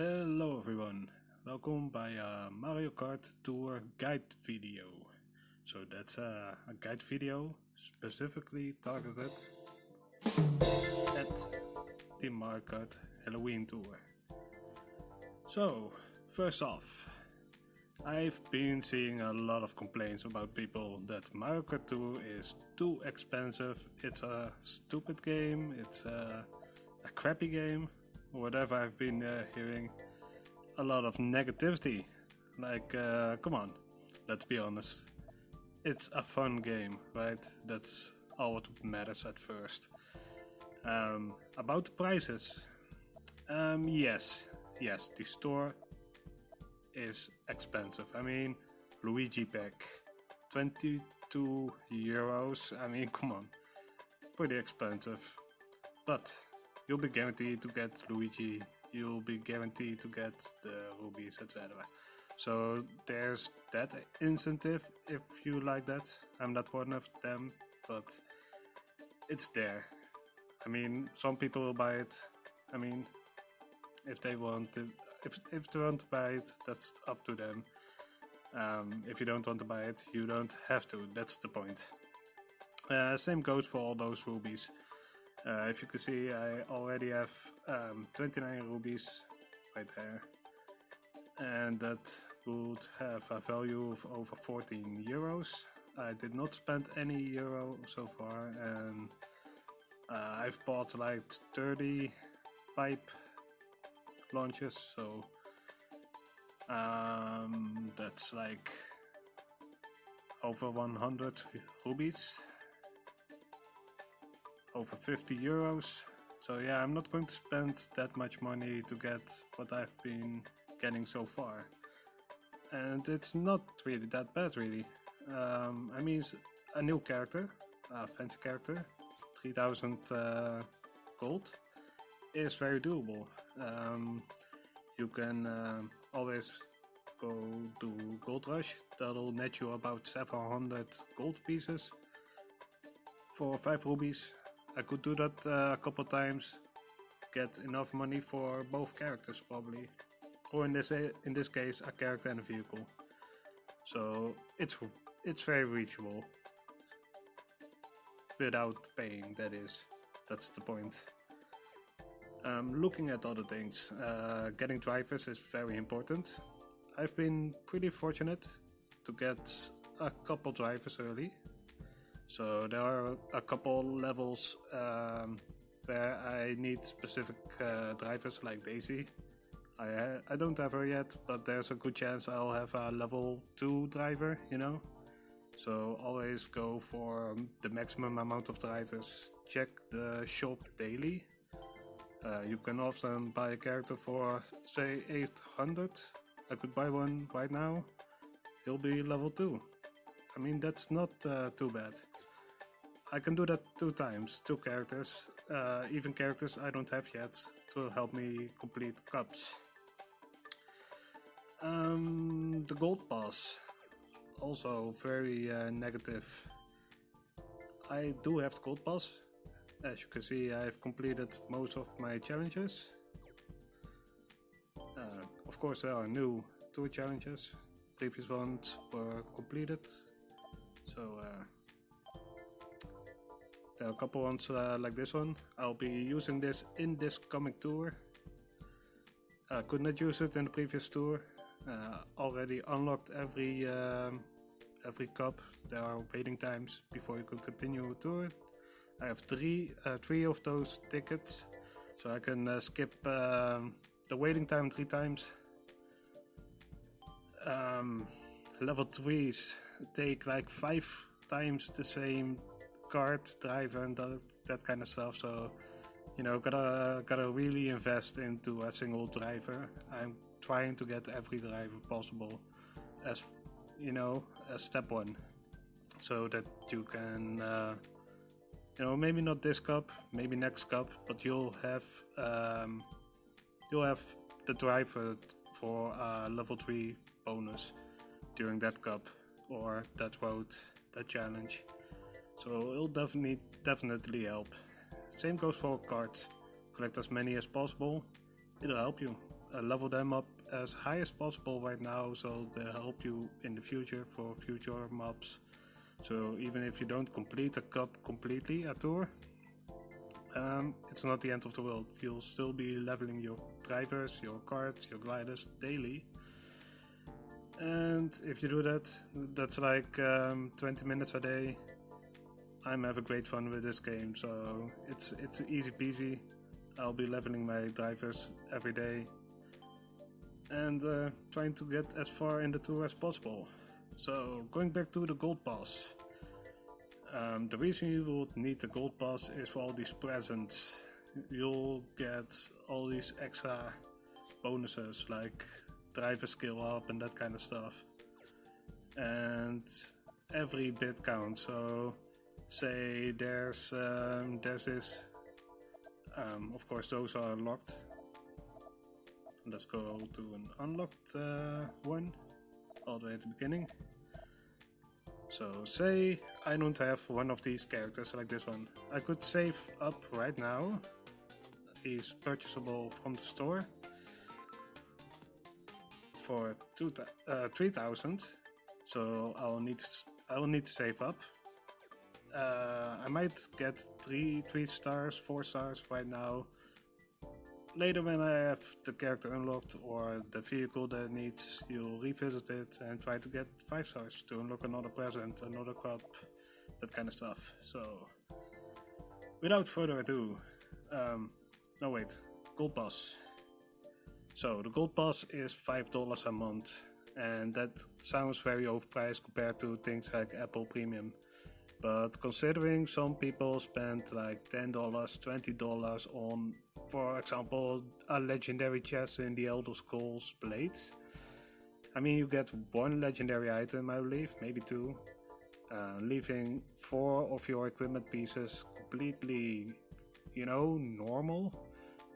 Hello everyone, welcome by uh, Mario Kart Tour guide video. So that's uh, a guide video specifically targeted at the Mario Kart Halloween Tour. So, first off, I've been seeing a lot of complaints about people that Mario Kart Tour is too expensive, it's a stupid game, it's a, a crappy game, whatever I've been uh, hearing. A lot of negativity. Like, uh, come on, let's be honest. It's a fun game, right? That's all what matters at first. Um, about the prices. Um, yes, yes, the store is expensive. I mean, Luigi pack, 22 euros. I mean, come on, pretty expensive. But you'll be guaranteed to get Luigi. You'll be guaranteed to get the rubies, etc. So there's that incentive if you like that. I'm not one of them, but it's there. I mean, some people will buy it. I mean, if they want it, if if they want to buy it, that's up to them. Um, if you don't want to buy it, you don't have to. That's the point. Uh, same goes for all those rubies. Uh, if you can see, I already have um, 29 rubies right there, and that would have a value of over 14 euros. I did not spend any euro so far, and uh, I've bought like 30 pipe launches, so um, that's like over 100 rubies, over 50 euros. So yeah, I'm not going to spend that much money to get what I've been getting so far. And it's not really that bad really. Um, I mean, a new character, a fancy character, 3000 uh, gold is very doable. Um, you can uh, always go to Gold Rush, that'll net you about 700 gold pieces for 5 rubies. I could do that uh, a couple times, get enough money for both characters probably. Or in this in this case, a character and a vehicle. So it's it's very reachable without paying. That is, that's the point. Um, looking at other things, uh, getting drivers is very important. I've been pretty fortunate to get a couple drivers early. So there are a couple levels um, where I need specific uh, drivers like Daisy. I, I don't have her yet, but there's a good chance I'll have a level 2 driver, you know? So always go for the maximum amount of drivers. Check the shop daily uh, you can often buy a character for say 800. I could buy one right now. He'll be level 2. I mean that's not uh, too bad. I can do that two times, two characters, uh, even characters I don't have yet to help me complete cups. Um, the gold pass, also very uh, negative. I do have the gold pass, as you can see, I've completed most of my challenges. Uh, of course, there are new two challenges. Previous ones were completed. So uh, there are a couple ones uh, like this one. I'll be using this in this coming tour. I could not use it in the previous tour. Uh, already unlocked every um, every cup. There are waiting times before you can continue tour. I have three uh, three of those tickets, so I can uh, skip um, the waiting time three times. Um, level threes take like five times the same card driver and that, that kind of stuff. So you know, gotta gotta really invest into a single driver. I'm trying to get every driver possible as you know as step one, so that you can. Uh, you know, maybe not this cup, maybe next cup, but you'll have um, you'll have the driver for a level three bonus during that cup or that road, that challenge. So it'll definitely definitely help. Same goes for cards. Collect as many as possible. It'll help you. uh, level them up as high as possible right now so they'll help you in the future for future mobs. So even if you don't complete a cup completely at tour, um, it's not the end of the world. You'll still be leveling your drivers, your carts, your gliders daily. And if you do that, that's like um, 20 minutes a day. I'm having great fun with this game, so it's it's easy peasy. I'll be leveling my drivers every day and uh, trying to get as far in the tour as possible. So going back to the gold pass. Um, the reason you will need the gold pass is for all these presents. You'll get all these extra bonuses like driver skill up and that kind of stuff. And every bit counts. So say there's um, there's this. Um, of course, those are locked. Let's go to an unlocked uh, one, all the way at the beginning. So say I don't have one of these characters like this one. I could save up right now. He's purchasable from the store for two uh, 3000 so I'll need I will need to save up. Uh, I might get three three stars, four stars right now. Later when I have the character unlocked or the vehicle that needs, you'll revisit it and try to get 5 stars to unlock another present, another cup, that kind of stuff. So, without further ado, um, no wait, Gold Pass. So, the Gold Pass is $5 a month and that sounds very overpriced compared to things like Apple Premium. But considering some people spend like $10, $20 on, for example, a legendary chest in the Elder Scrolls Blades. I mean, you get one legendary item, I believe, maybe two, uh, leaving four of your equipment pieces completely, you know, normal.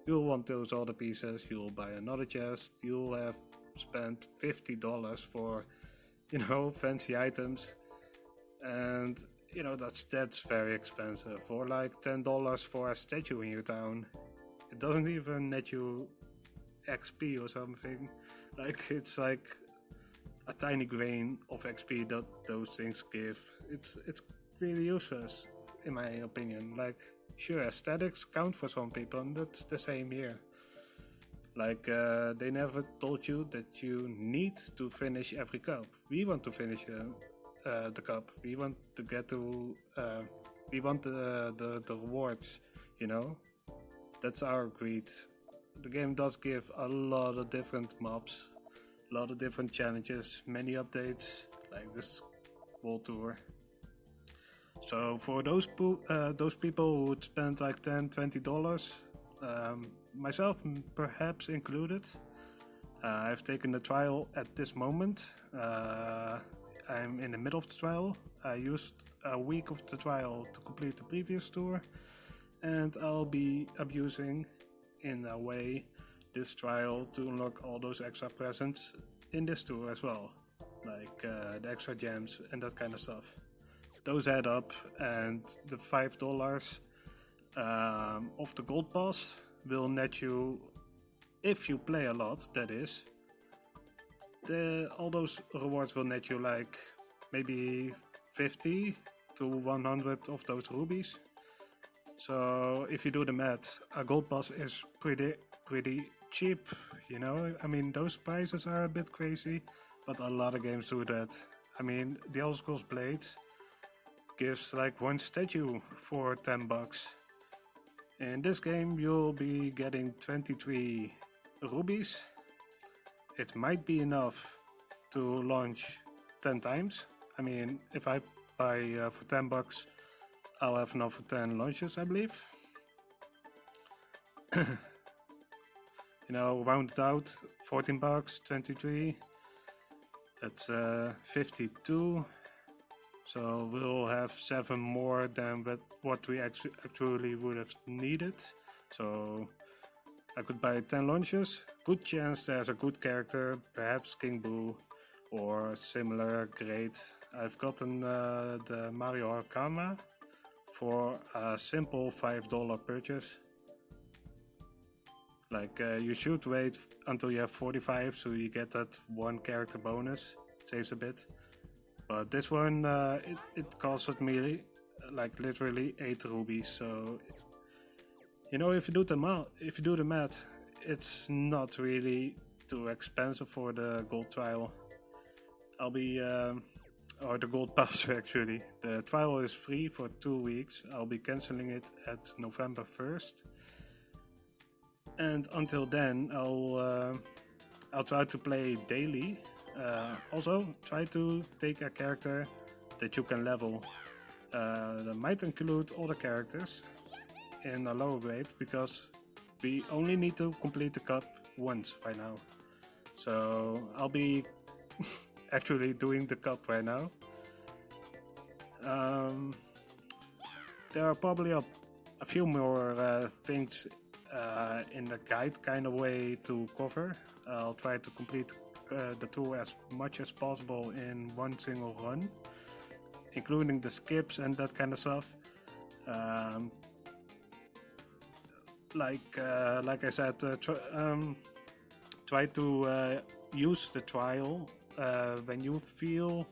You'll want those other pieces, you'll buy another chest, you'll have spent $50 for, you know, fancy items. And you know that's that's very expensive. For like ten dollars for a statue in your town, it doesn't even net you XP or something. Like it's like a tiny grain of XP that those things give. It's it's really useless in my opinion. Like sure aesthetics count for some people, and that's the same here. Like uh, they never told you that you need to finish every cup. We want to finish uh, uh, the cup. We want to get to. Uh, we want the, the the rewards. You know, that's our greed. The game does give a lot of different mobs, a lot of different challenges, many updates like this world tour. So for those uh, those people who would spend like 10 20 dollars, um, myself perhaps included, uh, I've taken the trial at this moment. Uh, I'm in the middle of the trial. I used a week of the trial to complete the previous tour, and I'll be abusing, in a way, this trial to unlock all those extra presents in this tour as well, like uh, the extra gems and that kind of stuff. Those add up, and the five dollars um, of the gold pass will net you, if you play a lot, that is, the, all those rewards will net you like maybe 50 to 100 of those rubies. So if you do the math, a gold pass is pretty pretty cheap, you know. I mean, those prices are a bit crazy, but a lot of games do that. I mean, the Elder Scrolls Blades gives like one statue for 10 bucks. In this game, you'll be getting 23 rubies it might be enough to launch 10 times. I mean, if I buy uh, for 10 bucks, I'll have enough for 10 launches, I believe. you know, round it out, 14 bucks, 23. That's uh, 52. So we'll have seven more than what we actually actually would have needed. So I could buy 10 launches. Good chance there's a good character, perhaps King Boo or similar great. I've gotten uh, the Mario Hakama for a simple $5 purchase. Like uh, you should wait until you have 45 so you get that one character bonus. Saves a bit. But this one, uh, it, it costed me like literally 8 rubies. So, you know, if you do the math, if you do the math, it's not really too expensive for the gold trial. I'll be, um, or the gold pass actually. The trial is free for two weeks. I'll be canceling it at November 1st and until then I'll uh, I'll try to play daily. Uh, also, try to take a character that you can level. Uh, that might include the characters in a lower grade because we only need to complete the cup once right now. So I'll be actually doing the cup right now. Um, there are probably a, a few more uh, things uh, in the guide kind of way to cover. I'll try to complete uh, the tour as much as possible in one single run, including the skips and that kind of stuff. Um, like uh, like I said, uh, tr um, try to uh, use the trial uh, when you feel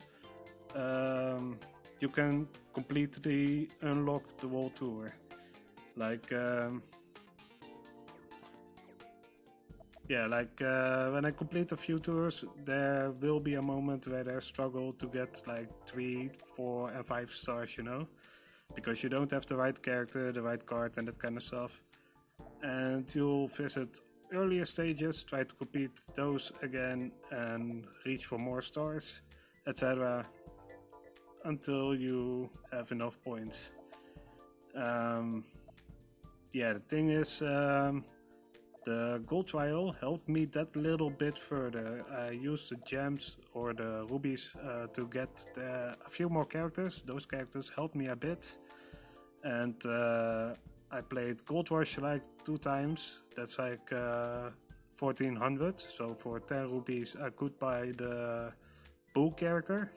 um, you can completely unlock the whole tour. Like um, yeah, like uh, when I complete a few tours, there will be a moment where I struggle to get like three, four, and five stars, you know, because you don't have the right character, the right card, and that kind of stuff. And you'll visit earlier stages, try to complete those again, and reach for more stars, etc., until you have enough points. Um, yeah, the thing is. Um, the gold trial helped me that little bit further. I used the gems or the rubies uh, to get the, a few more characters. Those characters helped me a bit. And uh, I played Gold Rush like two times. That's like uh, 1400. So for 10 rupees I could buy the Boo character.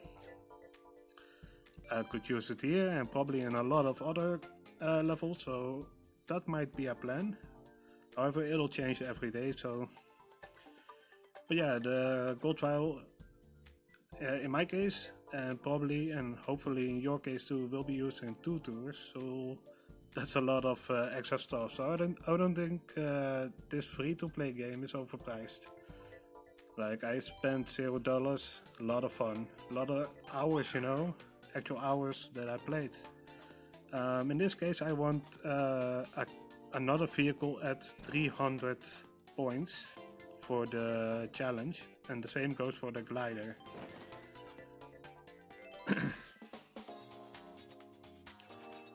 I could use it here and probably in a lot of other uh, levels. So that might be a plan. However, it'll change every day, so... But yeah, the gold trial, uh, in my case, and probably and hopefully in your case too, will be used in two tours, so that's a lot of uh, extra stuff. So I don't, I don't think uh, this free-to-play game is overpriced. Like, I spent zero dollars, a lot of fun, a lot of hours, you know, actual hours that I played. Um, in this case, I want uh, a another vehicle at 300 points for the challenge and the same goes for the glider.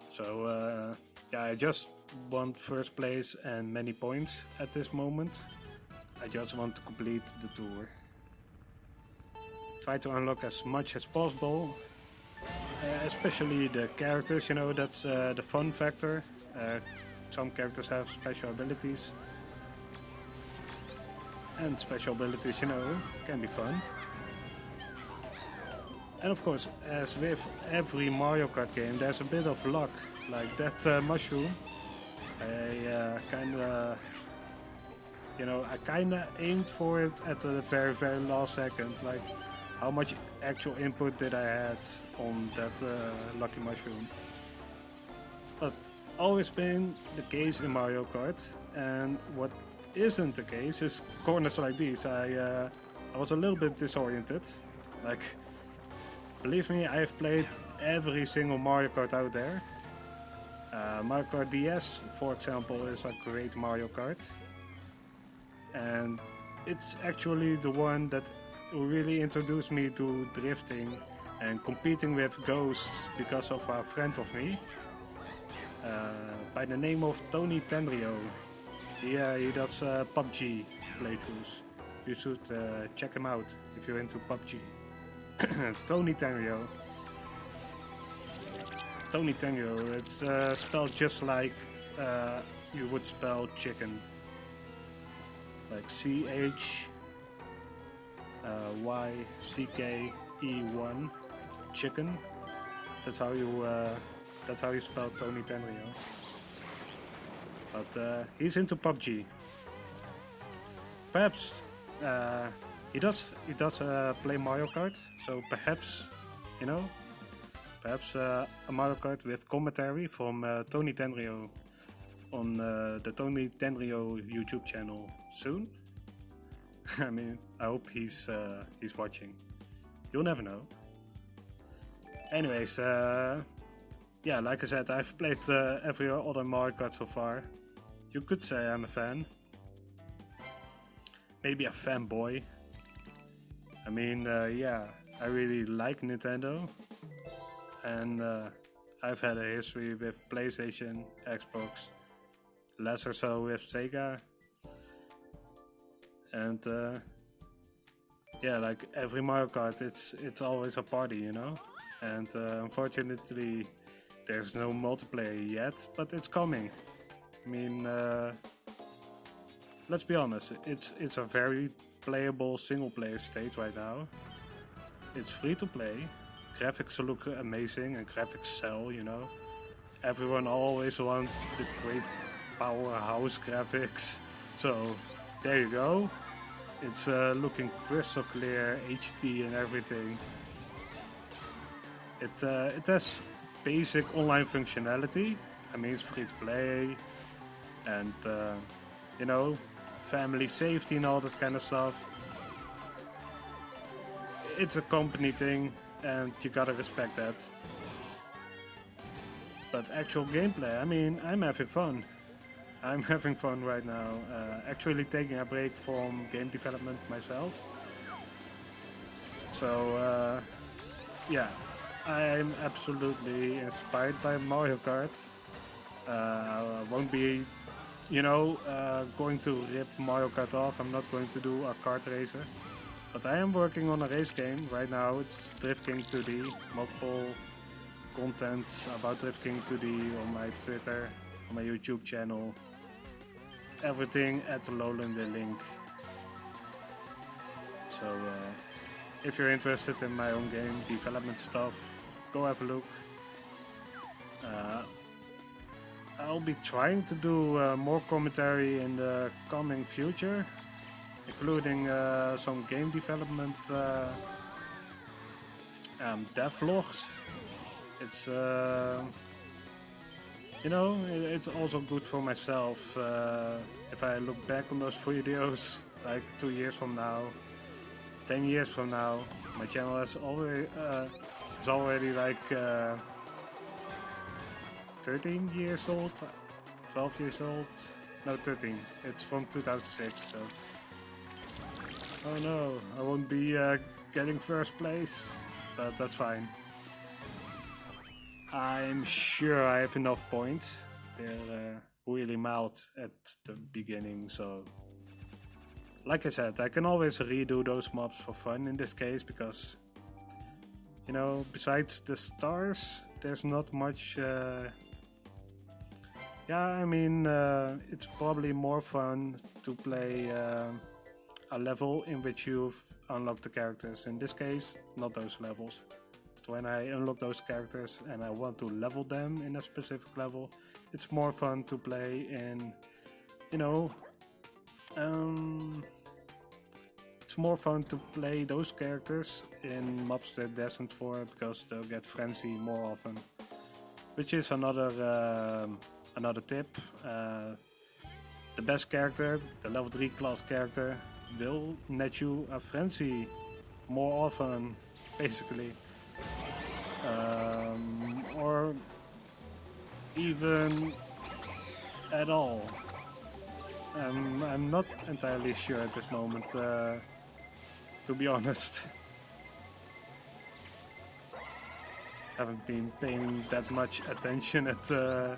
so uh, yeah, I just want first place and many points at this moment. I just want to complete the tour. Try to unlock as much as possible, uh, especially the characters, you know, that's uh, the fun factor. Uh, some characters have special abilities. And special abilities, you know, can be fun. And of course, as with every Mario Kart game, there's a bit of luck. Like that uh, mushroom. I uh, kinda... You know, I kinda aimed for it at the very, very last second. Like, how much actual input did I had on that uh, lucky mushroom? But always been the case in Mario Kart, and what isn't the case is corners like these. I uh, I was a little bit disoriented. Like, believe me, I have played every single Mario Kart out there. Uh, Mario Kart DS, for example, is a great Mario Kart. And it's actually the one that really introduced me to drifting and competing with ghosts because of a friend of me uh, by the name of Tony Tenrio. Yeah, he does uh, PUBG playthroughs. You should uh, check him out if you're into PUBG. Tony Tenrio. Tony Tenrio, it's uh, spelled just like uh, you would spell chicken. Like C H uh, Y C K E 1 chicken. That's how you that's how you spell Tony Tenrio. But uh, he's into PUBG. perhaps uh, he does he does uh, play Mario Kart, so perhaps you know, perhaps uh, a Mario Kart with commentary from uh, Tony Tenrio on uh, the Tony Tenrio YouTube channel soon. I mean, I hope he's he's watching. You'll never know. Anyways, yeah, like I said, I've played uh, every other Mario Kart so far. You could say I'm a fan. Maybe a fanboy. I mean, uh, yeah, I really like Nintendo. And uh, I've had a history with PlayStation, Xbox, lesser so with Sega. And uh, yeah, like every Mario Kart, it's it's always a party, you know. And uh, unfortunately, there's no multiplayer yet, but it's coming. I mean, uh, let's be honest, it's it's a very playable single-player state right now. It's free to play. Graphics look amazing and graphics sell, you know. Everyone always wants the great powerhouse graphics. So there you go. It's uh, looking crystal clear, HD and everything. It uh, it has basic online functionality. I mean, it's free to play, and uh, you know, family safety and all that kind of stuff. It's a company thing, and you gotta respect that. But actual gameplay, I mean, I'm having fun. I'm having fun right now, uh, actually taking a break from game development myself. So, uh, yeah, I'm absolutely inspired by Mario Kart. Uh, I won't be, you know, uh, going to rip Mario Kart off. I'm not going to do a kart racer. But I am working on a race game right now. It's Drift King 2D. Multiple content about Drift King 2D on my Twitter, on my YouTube channel. Everything at the Lowland link. So uh, if you're interested in my own game development stuff, go have a look. Uh, I'll be trying to do uh, more commentary in the coming future, including uh, some game development uh, um, devlogs. It's uh, you know, it's also good for myself uh, if I look back on those videos like two years from now, ten years from now. My channel is already uh, is already like uh, 13 years old, 12 years old. No, 13. It's from 2006. So, oh no, I won't be uh, getting first place, but that's fine. I'm sure I have enough points. They're uh, really mild at the beginning, so... Like I said, I can always redo those mobs for fun in this case, because... You know, besides the stars, there's not much... Uh... Yeah, I mean, uh, it's probably more fun to play uh, a level in which you've unlocked the characters. In this case, not those levels So when I unlock those characters and I want to level them in a specific level, it's more fun to play in, you know, um, it's more fun to play those characters in mobs they're destined for because they'll get frenzy more often. Which is another uh, another tip. Uh, the best character, the level 3 class character, will net you a frenzy more often, basically um, or even at all. Um, I'm not entirely sure at this moment, uh, to be honest. Haven't been paying that much attention at uh,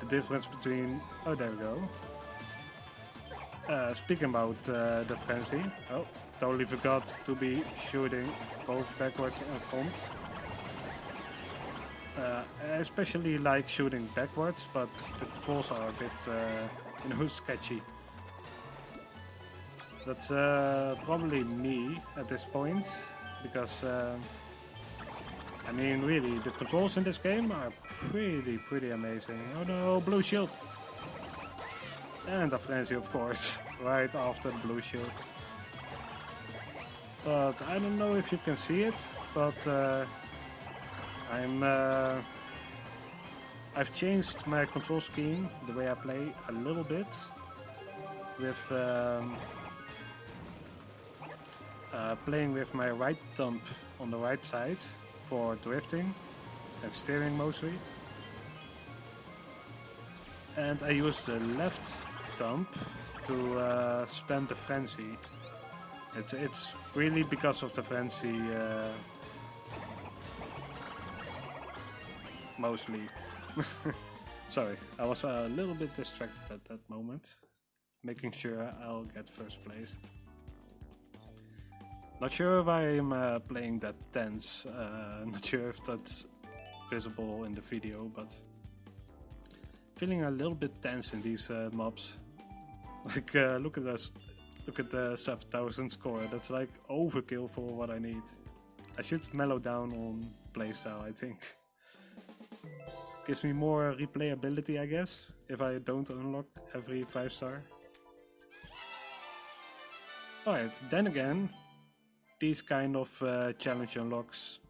the difference between... Oh, there we go. Uh, speaking about uh, the frenzy, oh, totally forgot to be shooting both backwards and front. Uh, especially like shooting backwards, but the controls are a bit, uh, you know, sketchy. That's uh, probably me at this point, because, I mean, really, the controls in this game are pretty, pretty amazing. Oh no, blue shield! And a frenzy, of course. right after the blue shield. But I don't know if you can see it, but uh, I'm uh, I've changed my control scheme, the way I play, a little bit with um, uh, playing with my right thumb on the right side for drifting and steering mostly. And I use the left thumb to uh, spam the frenzy. It's it's really because of the frenzy uh, mostly. Sorry, I was a little bit distracted at that moment, making sure I'll get first place. Not sure if I'm uh, playing that tense, uh, not sure if that's visible in the video, but feeling a little bit tense in these uh, mobs. Like, uh, look at this, look at the 7000 score, that's like overkill for what I need. I should mellow down on playstyle, I think. Gives me more replayability, I guess, if I don't unlock every 5 star. Alright, then again, these kind of uh, challenge unlocks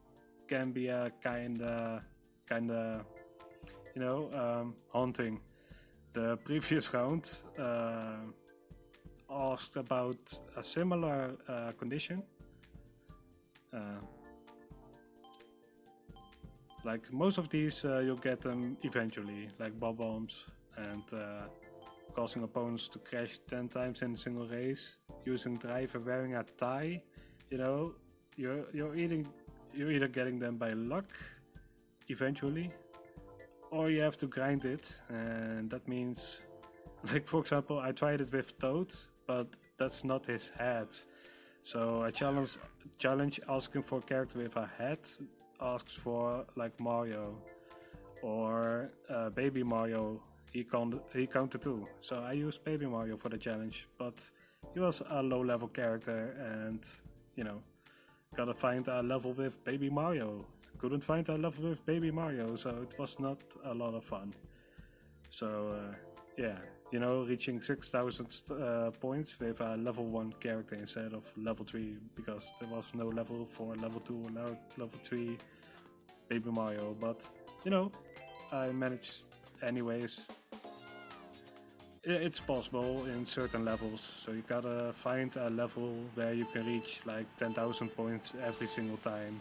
can be a kind of, kind of, you know, um, haunting. The previous round uh, asked about a similar uh, condition. Uh, like most of these, uh, you'll get them eventually, like Bob-ombs and uh, causing opponents to crash 10 times in a single race, using driver wearing a tie you know, you're you're eating you're either getting them by luck eventually, or you have to grind it, and that means, like for example, I tried it with Toad, but that's not his head. So I challenge challenge asking for a character with a head asks for like Mario or uh, Baby Mario. He count he counted too. So I used Baby Mario for the challenge, but he was a low level character and you know, gotta find a level with Baby Mario. Couldn't find a level with Baby Mario, so it was not a lot of fun. So, uh, yeah, you know, reaching 6000 uh, points with a level 1 character instead of level 3, because there was no level for level 2 or level 3 Baby Mario, but, you know, I managed anyways it's possible in certain levels. So you gotta find a level where you can reach like 10,000 points every single time.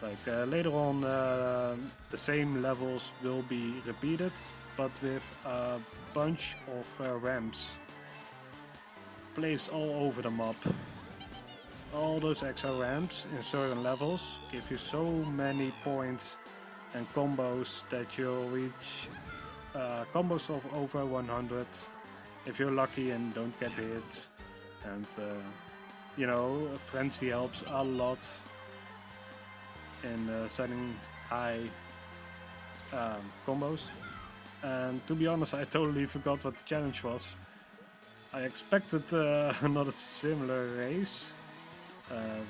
Like uh, later on, uh, the same levels will be repeated, but with a bunch of uh, ramps placed all over the map. All those extra ramps in certain levels give you so many points and combos that you'll reach uh, combos of over 100 if you're lucky and don't get hit. And uh, you know, Frenzy helps a lot in uh, setting high um, combos. And to be honest, I totally forgot what the challenge was. I expected uh, another similar race. Um,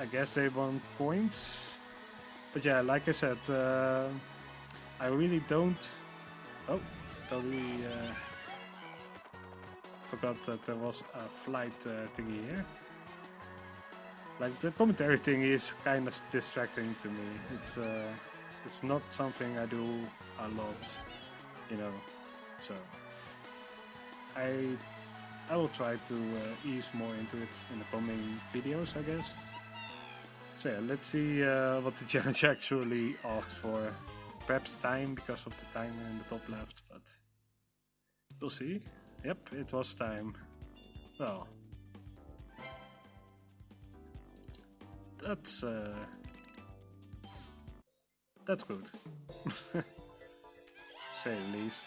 I guess they want points. But yeah, like I said, uh, I really don't... Oh, totally uh, forgot that there was a flight uh, thingy here. Like the commentary thing is kind of distracting to me. It's uh, it's not something I do a lot, you know. So I I will try to uh, ease more into it in the coming videos, I guess. So yeah, let's see uh, what the challenge actually asked for perhaps time because of the timer in the top left, but we'll see. Yep, it was time. Well, that's uh, that's good, say the least.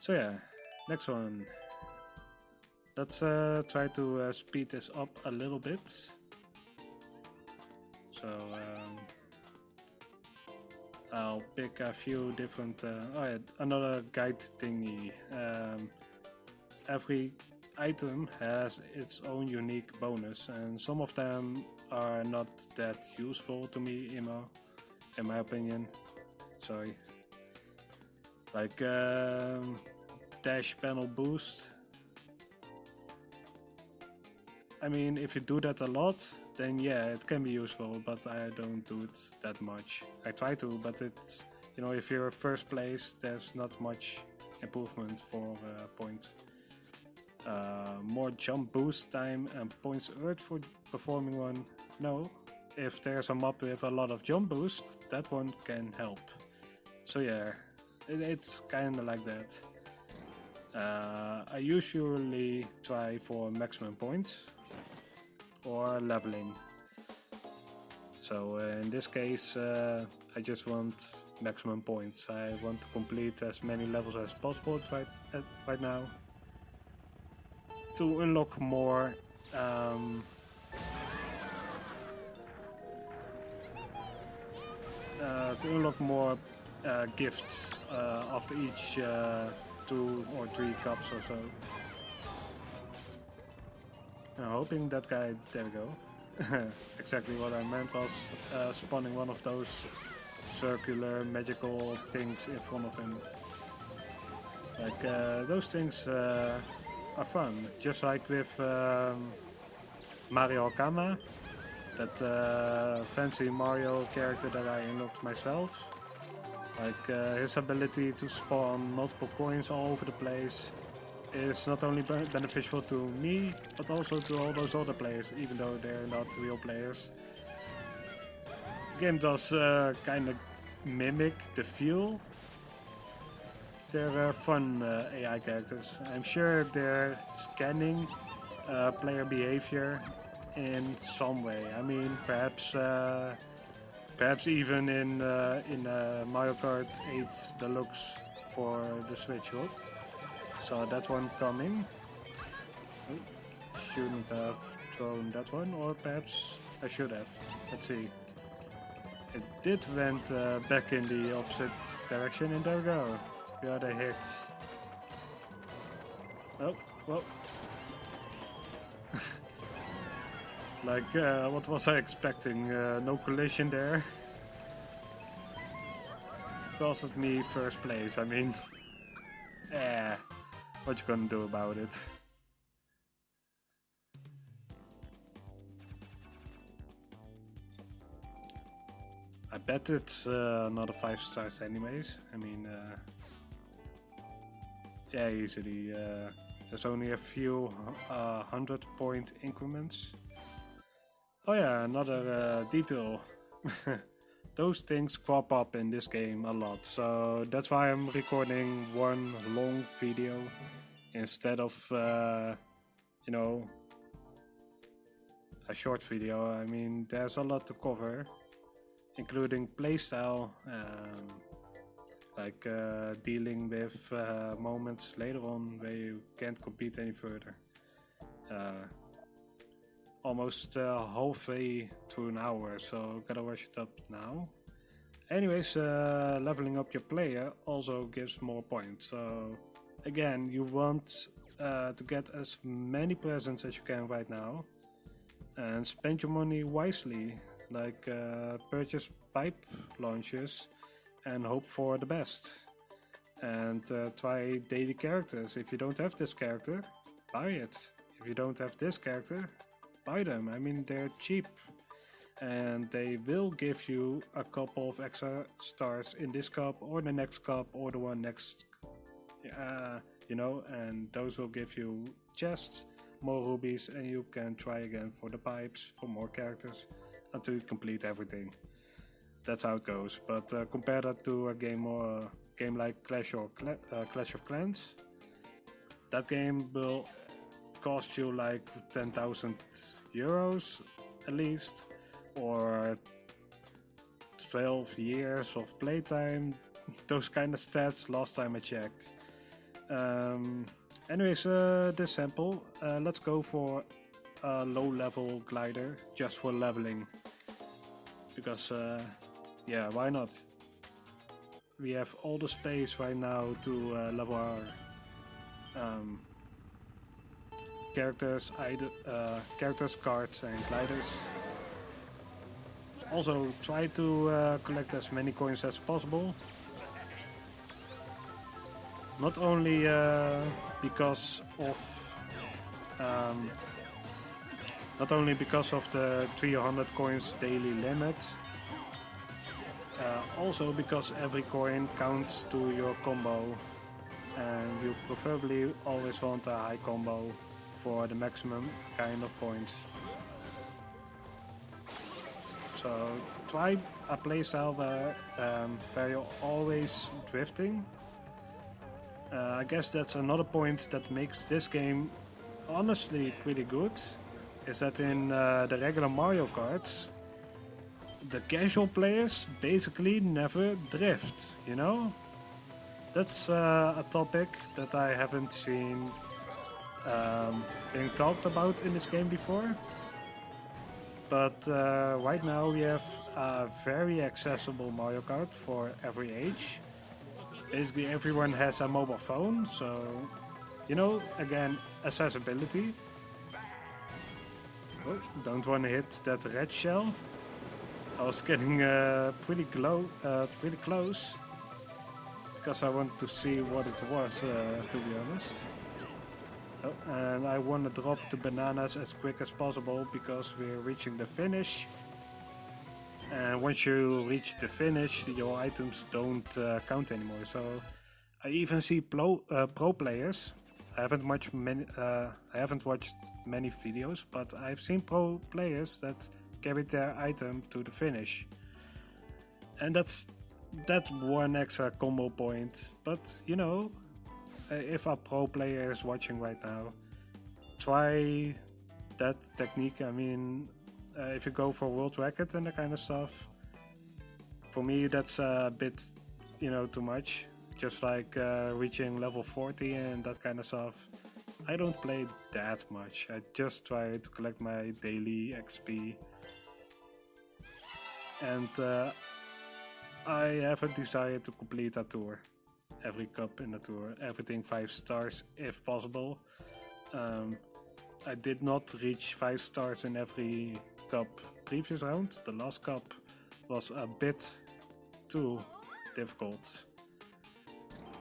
So yeah, next one. Let's uh, try to uh, speed this up a little bit. So. Um, I'll pick a few different. Uh, oh yeah, another guide thingy. Um, every item has its own unique bonus, and some of them are not that useful to me, in my, in my opinion. Sorry. like um, dash panel boost. I mean, if you do that a lot, then yeah, it can be useful, but I don't do it that much. I try to, but it's, you know, if you're first place, there's not much improvement for uh, points. Uh, more jump boost time and points earned for performing one. No, if there's a map with a lot of jump boost, that one can help. So yeah, it, it's kinda like that. Uh, I usually try for maximum points or leveling. So uh, in this case, uh, I just want maximum points. I want to complete as many levels as possible right, right now to unlock more um, uh, to unlock more uh, gifts uh, after each uh, two or three cups or so. I'm hoping that guy, there we go. exactly what I meant was uh, spawning one of those circular magical things in front of him. Like uh, those things are fun, just like with um, Mario Hakama, that uh, fancy Mario character that I unlocked myself. Like uh, his ability to spawn multiple coins all over the place is not only beneficial to me, but also to all those other players, even though they're not real players. The game does uh, kind of mimic the feel. They're uh, fun uh, AI characters. I'm sure they're scanning uh, player behavior in some way. I mean, perhaps uh, perhaps even in uh, in Mario Kart 8 Deluxe for the Switch. Hook. That one coming. shouldn't have thrown that one, or perhaps I should have. Let's see. It did went uh, back in the opposite direction, and there we go. Got a hit. Oh, well. like, uh, what was I expecting? Uh, no collision there. Costed me first place, I mean. eh. What you gonna do about it? I bet it's uh, not a 5 stars anyways. I mean, uh, yeah, easily. Uh, there's only a few uh, hundred point increments. Oh yeah, another uh, detail. those things crop up in this game a lot. So that's why I'm recording one long video instead of, uh, you know, a short video. I mean, there's a lot to cover, including playstyle, um, like uh, dealing with uh, moments later on where you can't compete any further. Uh, almost uh, halfway to an hour, so gotta rush it up now. Anyways, uh, leveling up your player also gives more points. So again, you want uh, to get as many presents as you can right now, and spend your money wisely. Like purchase pipe launches and hope for the best. And uh, try daily characters. If you don't have this character, buy it. If you don't have this character, buy them. I mean, they're cheap. And they will give you a couple of extra stars in this cup or the next cup or the one next. Uh, you know, and those will give you chests, more rubies, and you can try again for the pipes, for more characters, until you complete everything. That's how it goes. But uh, compare that to a game or a game like Clash or Cla uh, Clash of Clans. That game will cost you like 10,000 euros at least, or 12 years of playtime, those kind of stats last time I checked. Um, anyways, uh, this sample, uh, let's go for a low level glider just for leveling. Because, uh, yeah, why not? We have all the space right now to uh, level our um, characters, uh, characters, cards and gliders. Also try to uh, collect as many coins as possible. not only uh, because of um, not only because of the 300 coins daily limit, also because every coin counts to your combo and you preferably always want a high combo for the maximum kind of points. So try a playstyle where, um, where you're always drifting. Uh, I guess that's another point that makes this game honestly pretty good. Is that in uh, the regular Mario Karts, the casual players basically never drift, you know? That's uh, a topic that I haven't seen um, being talked about in this game before. But uh, right now we have a very accessible Mario Kart for every age. Basically everyone has a mobile phone, so you know, again, accessibility. Oh, don't want to hit that red shell. I was getting uh, pretty, uh, pretty close because I wanted to see what it was, uh, to be honest. Oh, and I want to drop the bananas as quick as possible because we're reaching the finish. And once you reach the finish, your items don't uh, count anymore. So I even see pro, uh, pro players. I haven't much many, uh, I haven't watched many videos, but I've seen pro players that carried their item to the finish. And that's that one extra combo point. But you know, uh, if a pro player is watching right now, try that technique. I mean, uh, if you go for world record and that kind of stuff, for me that's a bit, you know, too much. Just like uh, reaching level 40 and that kind of stuff. I don't play that much. I just try to collect my daily XP. And uh, I have a desire to complete a tour every cup in the tour, everything five stars if possible. Um, I did not reach five stars in every cup previous round. The last cup was a bit too difficult.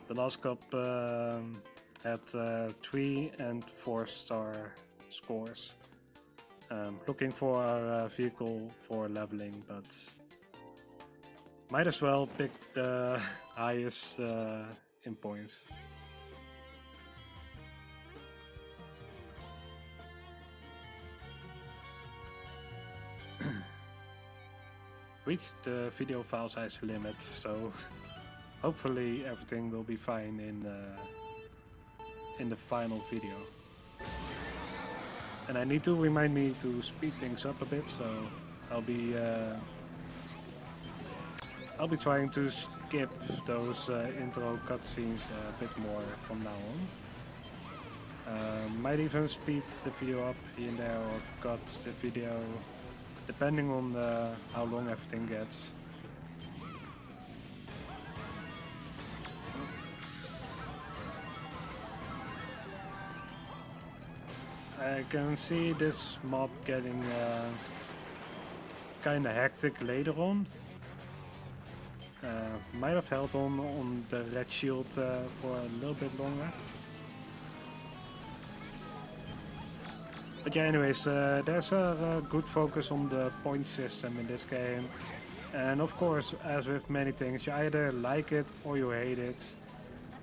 The last cup um, had uh, three and four star scores. Um, looking for a vehicle for leveling, but might as well pick the highest uh, in points. Reached the video file size limit, so hopefully everything will be fine in uh, in the final video. And I need to remind me to speed things up a bit, so I'll be uh, I'll be trying to skip those uh, intro cutscenes a bit more from now on. Uh, might even speed the video up here and there or cut the video depending on uh, how long everything gets. I can see this mob getting uh, kinda hectic later on. Uh, might have held on on the red shell uh, for a little bit longer. But yeah, anyways, uh, there's a, a, good focus on the point system in this game. And of course, as with many things, you either like it or you hate it.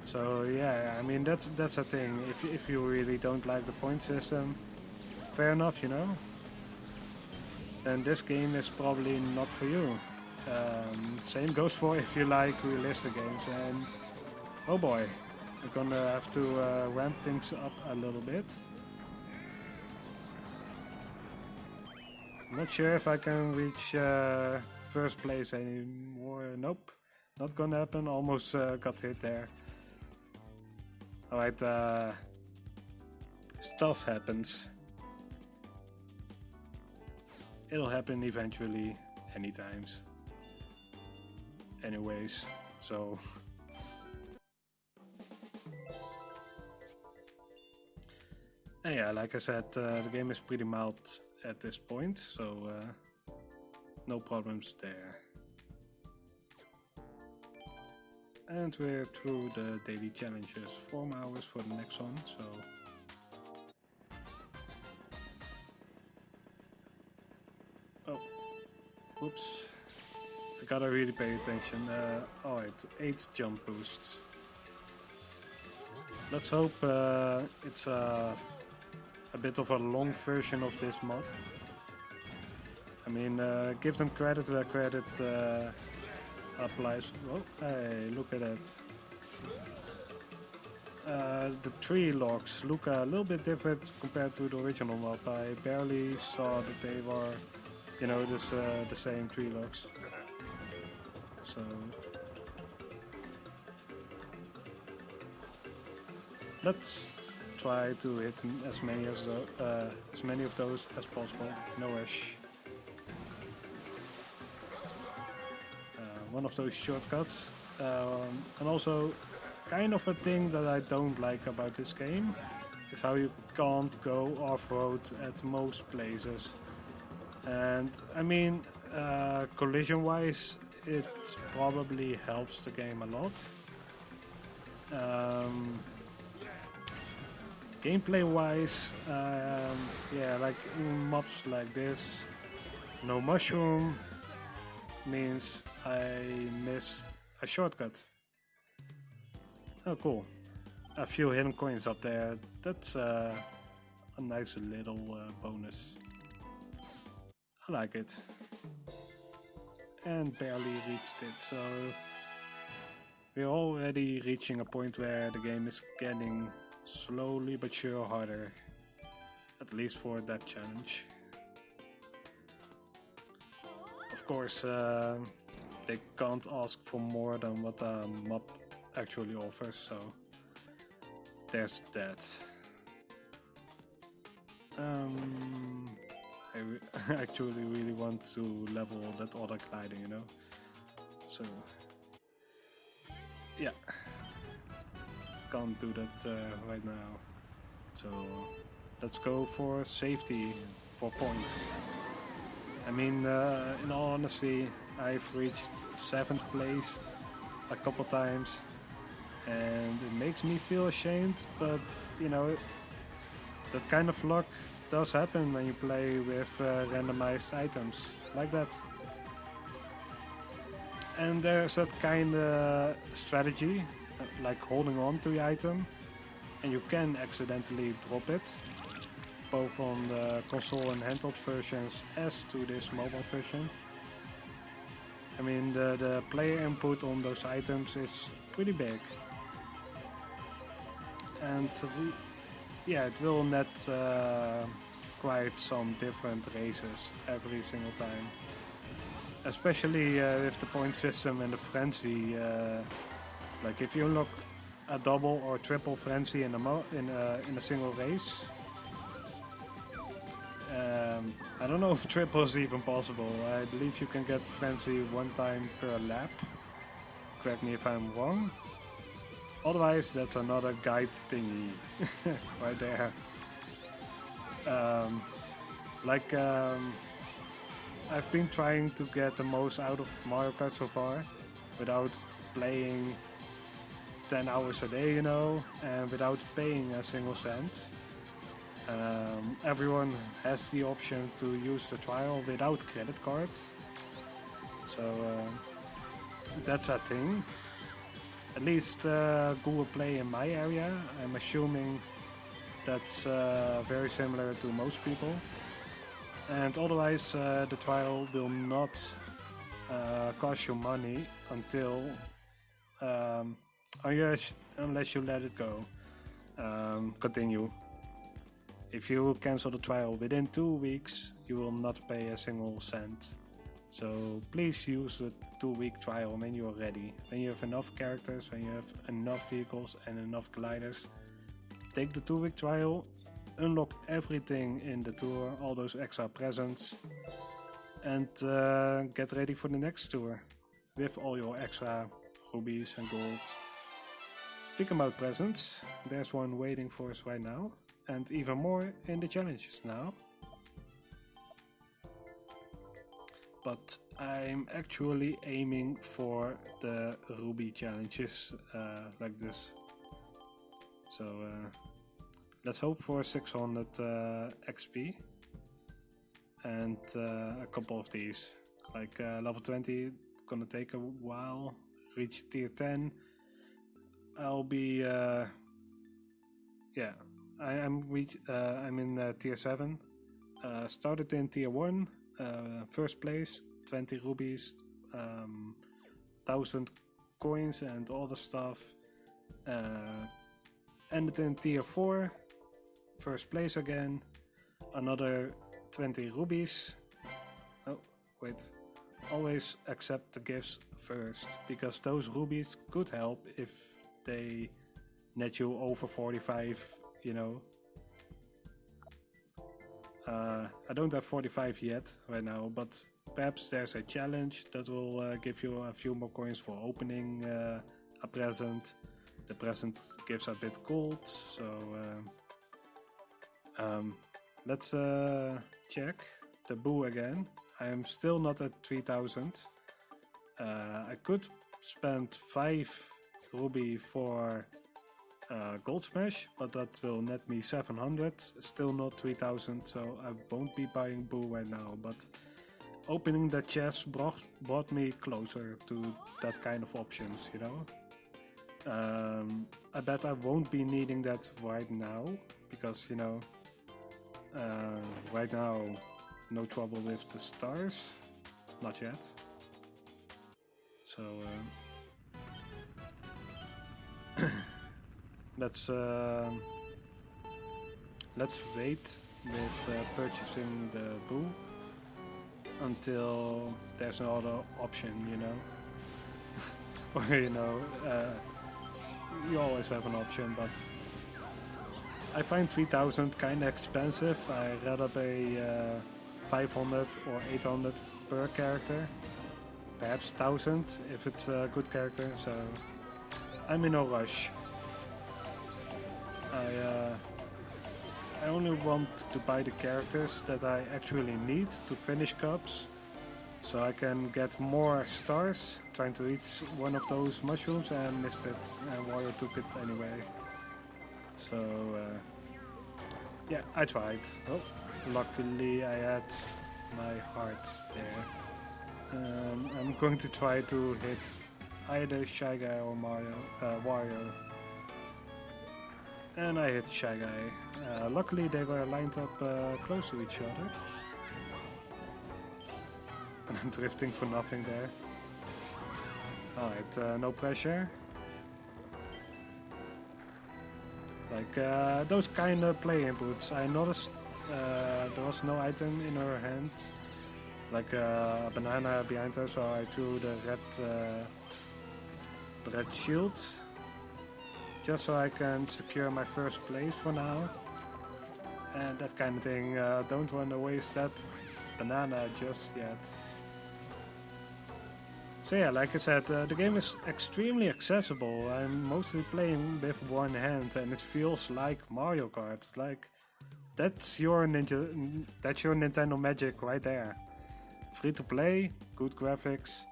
So yeah, I mean that's that's a thing. If if you really don't like the point system, fair enough, you know. Then this game is probably not for you. Um, same goes for if you like realistic games. And oh boy, I'm gonna have to uh, ramp things up a little bit. Not sure if I can reach uh, first place anymore. Nope, not gonna happen. Almost uh, got hit there. Alright, uh, stuff happens. It'll happen eventually, any times. anyways, so... and yeah, like I said, uh, the game is pretty mild at this point, so uh, no problems there. And we're through the daily challenges. 4 hours for the next one, so... Oh, whoops. I gotta really pay attention. Uh, Alright, 8 jump boosts. Let's hope uh, it's uh, a bit of a long version of this mod. I mean, uh, give them credit where credit uh, applies. Oh, hey, look at that. Uh, the tree logs look a little bit different compared to the original map. I barely saw that they were, you know, this, uh, the same tree logs. So let's try to hit as many as uh, as many of those as possible. No rush. One of those shortcuts. Um, and also, kind of a thing that I don't like about this game is how you can't go off-road at most places. And I mean, uh, collision-wise, it probably helps the game a lot. Um, Gameplay-wise, um, yeah, like in mobs like this, no mushroom means I miss a shortcut. Oh, cool. A few hidden coins up there. That's uh, a nice little uh, bonus. I like it. And barely reached it, so... We're already reaching a point where the game is getting slowly but sure harder. At least for that challenge. Of course, uh, they can't ask for more than what a map actually offers, so there's that. Um, I re actually really want to level that other gliding, you know? So, yeah. Can't do that uh, right now. So, let's go for safety, for points. I mean, uh, in all honesty, I've reached 7th place a couple times and it makes me feel ashamed, but you know, that kind of luck does happen when you play with uh, randomized items like that. And there's that kind of strategy, like holding on to the item, and you can accidentally drop it, both on the console and handheld versions as to this mobile version. I mean, the, the player input on those items is pretty big. And yeah, it will net uh, quite some different races every single time. Especially uh, with the point system and the frenzy. Uh, like if you unlock a double or triple frenzy in a, in a, in a single race, um, I don't know if triple is even possible. I believe you can get Frenzy one time per lap. Correct me if I'm wrong. Otherwise, that's another guide thingy right there. Um, like, um, I've been trying to get the most out of Mario Kart so far without playing 10 hours a day, you know, and without paying a single cent. Um, everyone has the option to use the trial without credit cards. So uh, that's a thing. At least uh, Google Play in my area. I'm assuming that's uh, very similar to most people. And otherwise, uh, the trial will not uh, cost you money until um, unless, unless you let it go. Um, continue. If you cancel the trial within two weeks, you will not pay a single cent. So please use the two week trial when you are ready. When you have enough characters, when you have enough vehicles and enough gliders. Take the two week trial, unlock everything in the tour, all those extra presents. And uh, get ready for the next tour with all your extra rubies and gold. Speaking about presents, there's one waiting for us right now and even more in the challenges now. but I'm actually aiming for the Ruby challenges uh, like this. So uh, let's hope for 600 uh, XP and uh, a couple of these. Like uh, level 20, gonna take a while. Reach tier 10. I'll be uh, yeah. I am reach. I'm in tier 7. started in tier 1 uh, first place, 20 rubies, um, 1000 coins and all the stuff. Uh, ended in tier 4, first place again, another 20 rubies. Oh, wait. Always accept the gifts first, because those rubies could help if they net you over 45, you know, uh, I don't have 45 yet right now, but perhaps there's a challenge that will uh, give you a few more coins for opening uh, a present. The present gives a bit gold, so uh, um, let's uh, check the boo again. I am still not at 3000. Uh, I could spend 5 ruby for uh, Gold Smash, but that will net me 700, still not 3000, so I won't be buying Boo right now, but opening the chest brought, brought me closer to that kind of options, you know? Um, I bet I won't be needing that right now, because, you know, uh, right now, no trouble with the stars, not yet. So, uh, let's uh, let's wait with uh, purchasing the boo until there's another option, you know. or you know, uh, you always have an option, but I find 3000 kinda expensive. I rather pay uh, 500 or 800 per character, perhaps 1000 if it's a good character. So I'm in no rush. I, uh, I only want to buy the characters that I actually need to finish cups. So I can get more stars, trying to eat one of those mushrooms and missed it and Wario took it anyway. So uh, yeah, I tried. Oh, luckily I had my hearts there. Um, I'm going to try to hit either Shy Guy or Mario, uh, Wario and I hit Shy Guy. Uh, luckily they were lined up uh, close to each other. And I'm drifting for nothing there. Alright, uh, no pressure. Like uh, those kind of play inputs. I noticed uh, there was no item in her hand. Like uh, a banana behind her, so I threw the red, the red shell just so I can secure my first place for now. And that kind of thing. Uh, don't want to waste that banana just yet. So yeah, like I said, uh, the game is extremely accessible. I'm mostly playing with one hand and it feels like Mario Kart. Like, that's your Ninja, that's your Nintendo magic right there. Free to play, good graphics.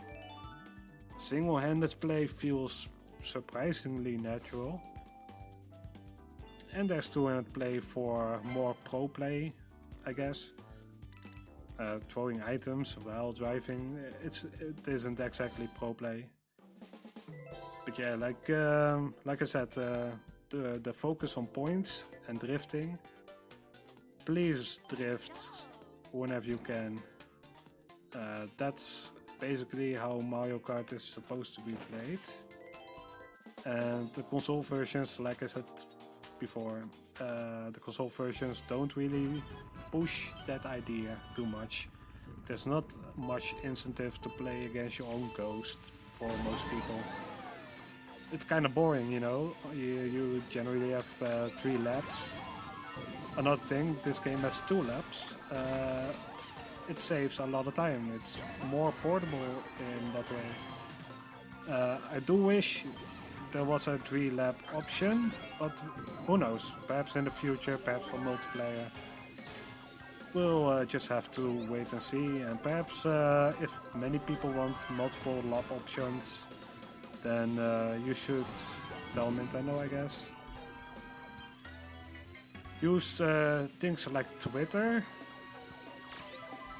Single-handed play feels surprisingly natural. And there's 200 play for more pro play, I guess. Uh, throwing items while driving, it's it isn't exactly pro play. But yeah, like um, like I said, uh, the the focus on points and drifting. Please drift whenever you can. Uh, that's basically how Mario Kart is supposed to be played. And the console versions, like I said before, uh, the console versions don't really push that idea too much. There's not much incentive to play against your own ghost for most people. It's kind of boring, you know. You, you generally have uh, three laps. Another thing, this game has two laps. Uh, it saves a lot of time. It's more portable in that way. Uh, I do wish there was a three lap option, but who knows, perhaps in the future, perhaps for multiplayer. we'll uh, just have to wait and see. And perhaps uh, if many people want multiple lab options, then uh, you should tell Nintendo, I guess. Use uh, things like Twitter.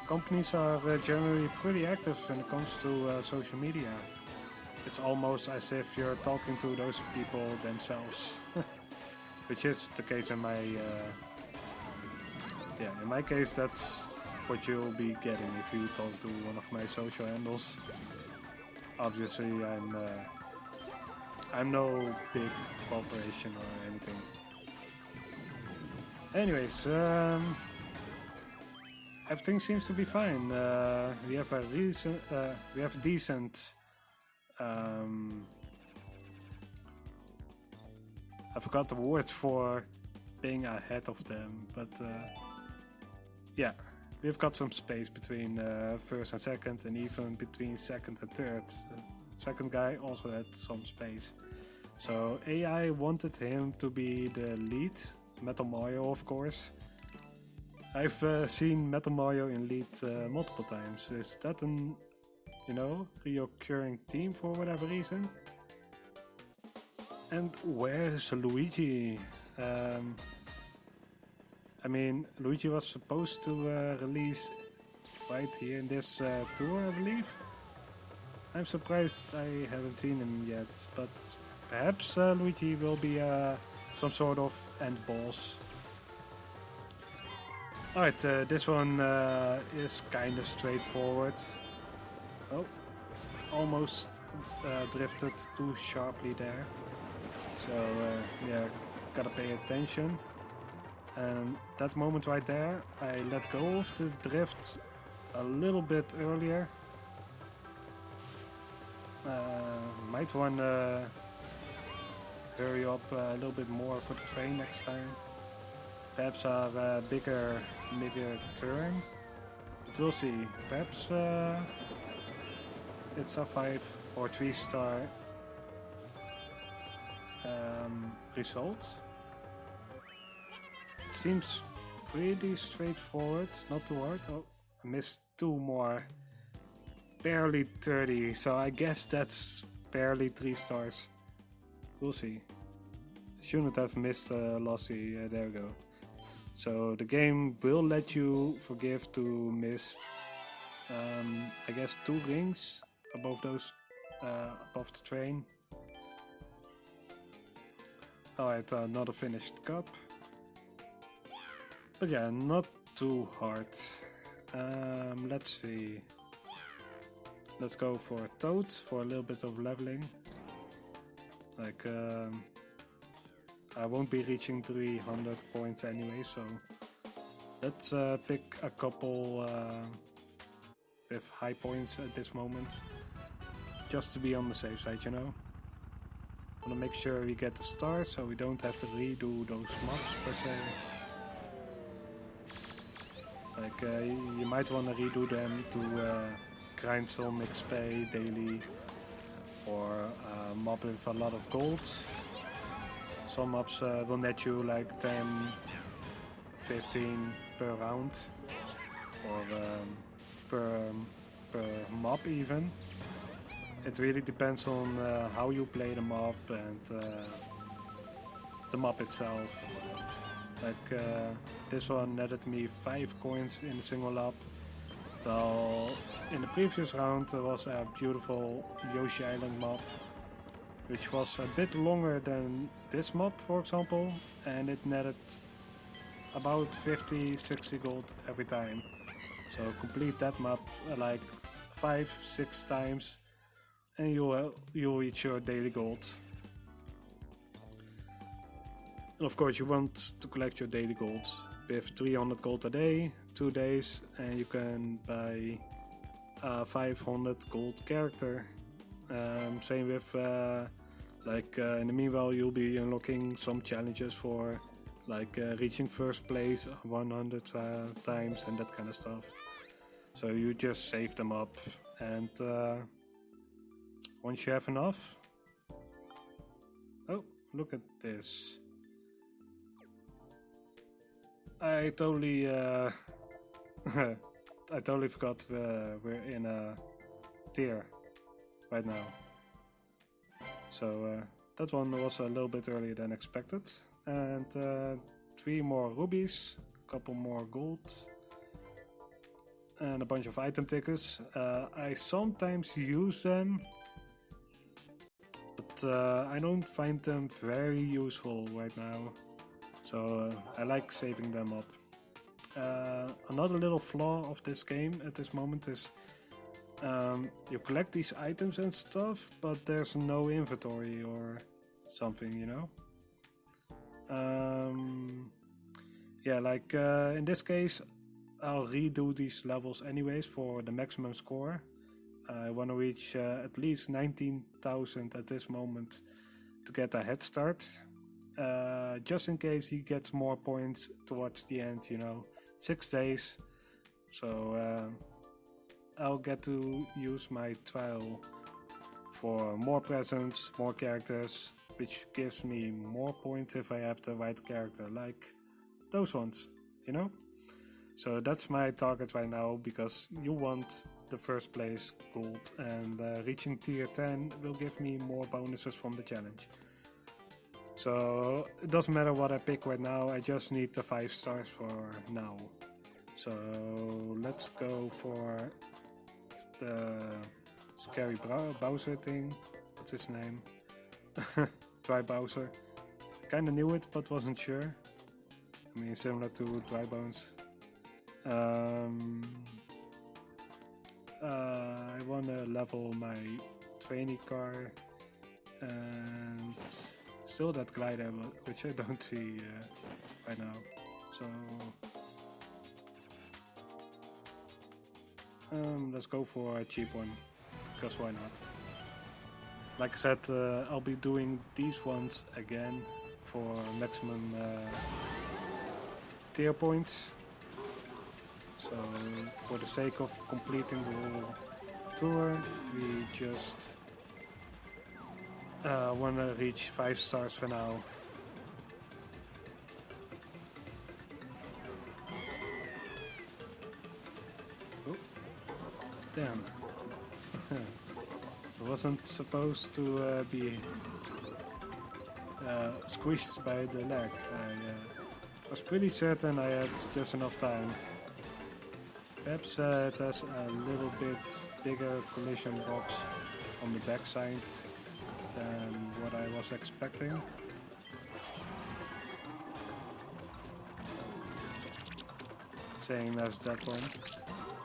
Companies are uh, generally pretty active when it comes to uh, social media. It's almost as if you're talking to those people themselves. Which is the case in my... Uh, yeah, in my case that's what you'll be getting if you talk to one of my social handles. Obviously I'm... Uh, I'm no big corporation or anything. Anyways, um, everything seems to be fine. Uh, we have a recent, uh, we have decent. Um, I forgot the word for being ahead of them, but uh, yeah, we've got some space between uh, first and second, and even between second and third. The second guy also had some space. So AI wanted him to be the lead Metal Mario, of course. I've uh, seen Metal Mario in lead uh, multiple times. Is that an, you know, reoccurring theme for whatever reason? And where's Luigi? Um, I mean, Luigi was supposed to uh, release right here in this uh, tour, I believe. I'm surprised I haven't seen him yet, but perhaps uh, Luigi will be uh, some sort of end boss. Alright, uh, this one uh, is kind of straightforward. Oh, almost uh, drifted too sharply there. So uh, yeah, gotta pay attention. And that moment right there, I let go of the drift a little bit earlier. Uh, might want to hurry up a little bit more for the train next time. Perhaps a uh, bigger, bigger turn. But we'll see. Perhaps uh, it's a 5 or 3 star um, result. It seems pretty straightforward, not too hard. Oh, I missed two more. Barely 30, so I guess that's barely 3 stars. We'll see. Shouldn't have missed uh, Lossy. There we go. So the game will let you forgive to miss, um, I guess, two rings above those, uh, above the train. Alright, another finished cup. But yeah, not too hard. Um, let's see. Let's go for a Toad for a little bit of leveling. Like, um, I won't be reaching 300 points anyway, so let's uh, pick a couple uh, with high points at this moment. Just to be on the safe side, you know. Wanna make sure we get the stars so we don't have to redo those mobs per se. Like, uh, you might wanna redo them to uh, grind some XP daily or a mob with a lot of gold. Some mobs uh, will net you like 10, 15 per round or um, per, per mob even. It really depends on uh, how you play the map and uh, the map itself. Like uh, this one netted me 5 coins in a single lap. Well, in the previous round there was a beautiful Yoshi Island map, which was a bit longer than this map for example and it netted about 50-60 gold every time. So complete that map uh, like 5-6 times and you'll, you'll reach your daily gold. And of course you want to collect your daily gold with 300 gold a day, 2 days and you can buy a 500 gold character. Um, same with uh, like uh, in the meanwhile you'll be unlocking some challenges for like uh, reaching first place 100 uh, times and that kind of stuff. So you just save them up and uh, once you have enough... Oh, look at this. I totally uh, I totally forgot uh, we're in a tier right now. So uh, that one was a little bit earlier than expected. And uh, three more rubies, a couple more gold, and a bunch of item tickets. Uh, I sometimes use them, uh, I don't find them very useful right now. So uh, I like saving them up. Uh, another little flaw of this game at this moment is um, you collect these items and stuff, but there's no inventory or something, you know? Um, yeah, like uh, in this case, I'll redo these levels anyways for the maximum score. I want to reach uh, at least 19,000 at this moment to get a head start. Uh, just in case he gets more points towards the end, you know six days. So uh, I'll get to use my trial for more presents, more characters, which gives me more points if I have the right character, like those ones, you know? So that's my target right now, because you want the first place gold, and uh, reaching tier 10 will give me more bonuses from the challenge. So it doesn't matter what I pick right now, I just need the 5 stars for now. So let's go for the scary Bowser thing. What's his name? Dry Bowser. Kinda knew it, but wasn't sure. I mean, similar to Dry Bones. Um, uh, I wanna level my trainee car and still that glider, which I don't see uh, right now. So um, let's go for a cheap one, because why not? Like I said, uh, I'll be doing these ones again for maximum uh, tier points. So for the sake of completing the whole tour, we just uh, want to reach 5 stars for now. Oh, damn. I wasn't supposed to uh, be uh, squished by the leg. I uh, was pretty certain I had just enough time. Perhaps uh, it has a little bit bigger collision box on the backside than what I was expecting. Saying as that one.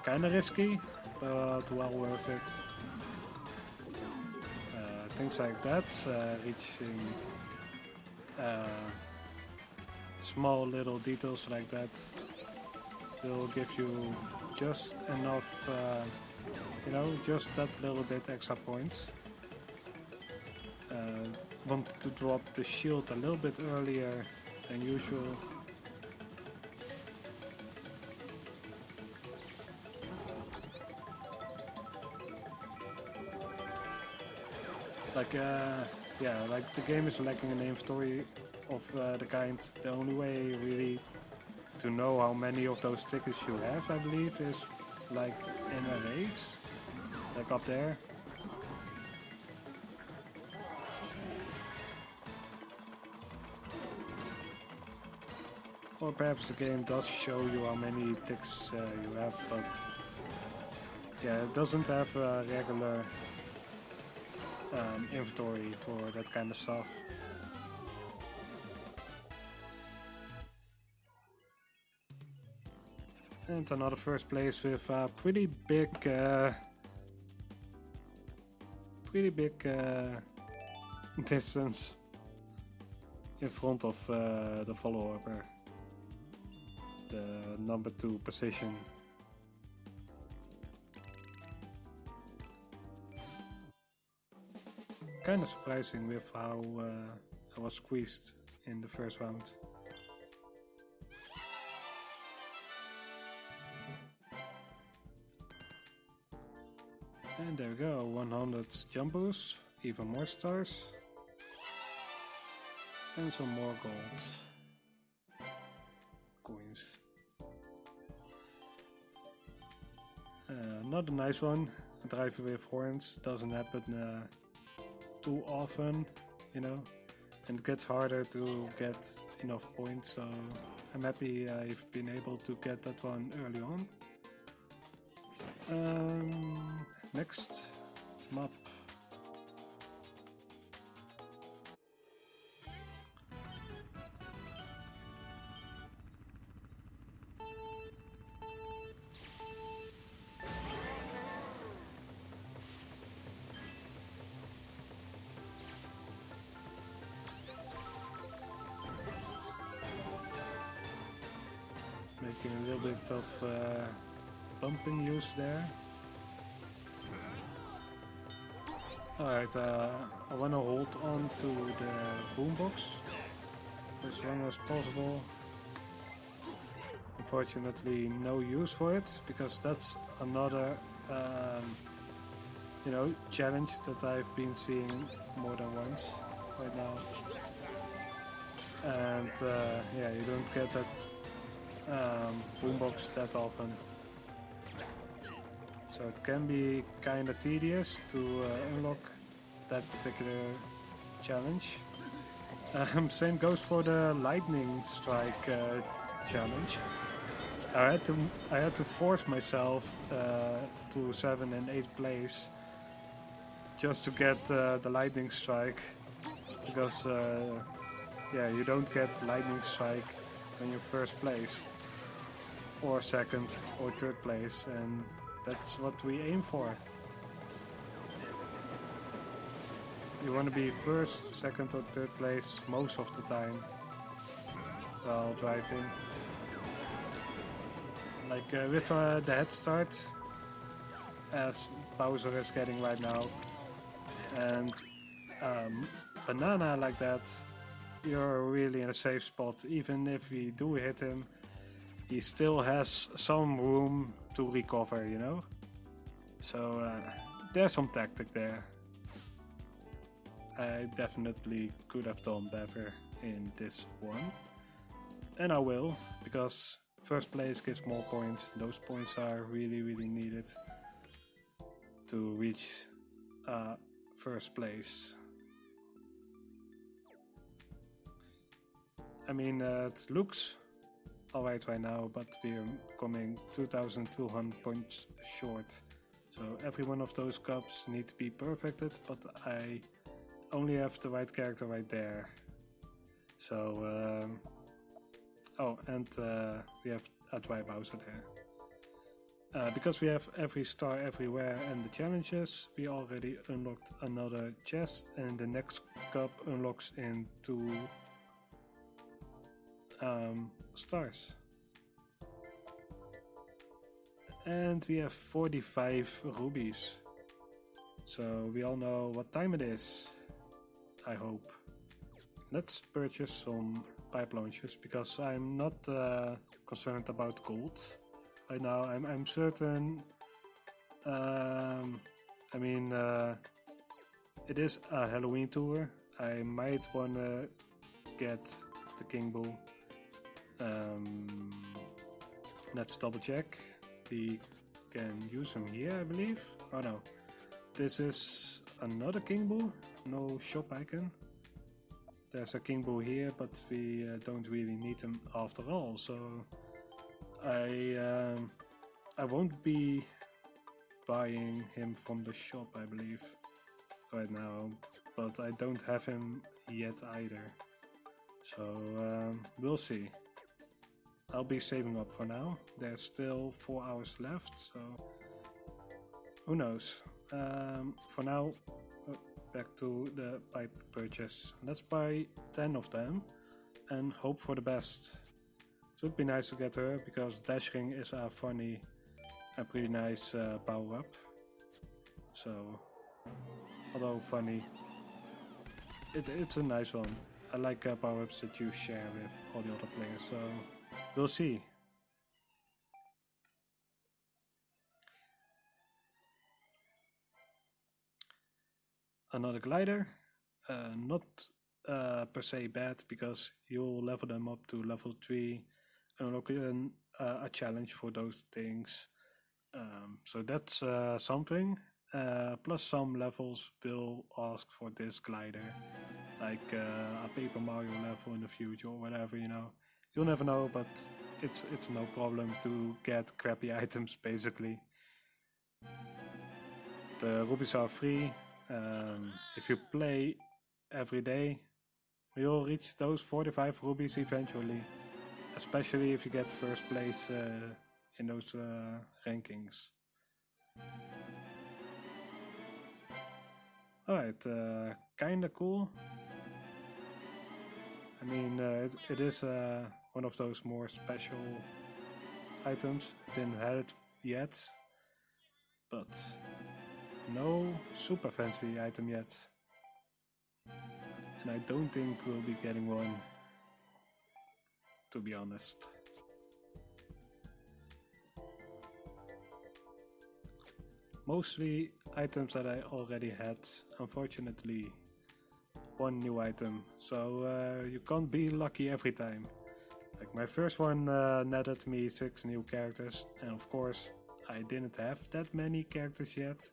Kinda risky, but well worth it. Uh, things like that, uh, reaching uh, small little details like that will give you just enough, uh, you know, just that little bit extra points uh, wanted to drop the shield a little bit earlier than usual. Like, uh, yeah, like the game is lacking an inventory of uh, the kind. The only way really to know how many of those tickets you have, I believe, is like in a race, like up there. Or perhaps the game does show you how many ticks uh, you have, but yeah, it doesn't have a regular um, inventory for that kind of stuff. And another first place with a pretty big, uh, pretty big uh, distance in front of uh, the follower the number two position. Kind of surprising with how uh, I was squeezed in the first round. And there we go, 100 jumbos, even more stars, and some more gold coins. another nice one. A driver with horns doesn't happen uh, too often, you know, and it gets harder to get enough points. So I'm happy I've been able to get that one early on. Um, next map making a little bit of uh, bumping use there. Alright, uh, I want to hold on to the boombox as long as possible. Unfortunately, no use for it because that's another, um, you know, challenge that I've been seeing more than once right now. And uh, yeah, you don't get that um, boombox that often. So it can be kind of tedious to uh, unlock that particular challenge. Um, same goes for the lightning strike uh, challenge. I had to I had to force myself uh, to seven and eighth place just to get uh, the lightning strike because uh, yeah you don't get lightning strike when you first place or second or third place and that's what we aim for. You want to be first, second or third place most of the time while driving. Like uh, with uh, the head start as Bowser is getting right now and um, Banana like that you're really in a safe spot even if we do hit him he still has some room to recover, you know? So uh, there's some tactic there. I definitely could have done better in this one. And I will, because first place gives more points. Those points are really, really needed to reach uh, first place. I mean, uh, it looks alright right now, but we're coming 2200 points short. So every one of those cups need to be perfected, but I only have the right character right there. So, um, oh, and uh, we have a dry Bowser there. Uh, because we have every star everywhere and the challenges, we already unlocked another chest and the next cup unlocks in two um, stars. And we have 45 rubies. So we all know what time it is, I hope. Let's purchase some pipe launchers because I'm not uh, concerned about gold right now. I'm, I'm certain, um, I mean, uh, it is a Halloween tour. I might wanna get the King Boo um, let's double check. We can use him here, I believe. Oh no, this is another King Boo, no shop icon. There's a King Boo here, but we uh, don't really need him after all. So I um, I won't be buying him from the shop, I believe, right now. But I don't have him yet either. So um, we'll see. I'll be saving up for now. There's still four hours left, so who knows. Um, for now, uh, back to the pipe purchase. Let's buy 10 of them and hope for the best. It would be nice to get her because Dashing is a funny and pretty nice uh, power up. So, although funny, it, it's a nice one. I like uh, power ups that you share with all the other players, so We'll see. Another glider, uh, not uh, per se bad because you'll level them up to level 3 and unlock uh, a challenge for those things. Um, so that's uh, something. Uh, plus some levels will ask for this glider, like uh, a Paper Mario level in the future or whatever, you know. You'll never know, but it's it's no problem to get crappy items basically. The rubies are free. Um, if you play every day, you'll reach those 45 rubies eventually. Especially if you get first place uh, in those uh, rankings. Alright, uh, kinda cool. I mean, uh, it, it is uh, one of those more special items. Didn't have it yet, but no super fancy item yet. And I don't think we'll be getting one, to be honest. Mostly items that I already had, unfortunately one new item, so uh, you can't be lucky every time. Like my first one uh, netted me 6 new characters, and of course I didn't have that many characters yet.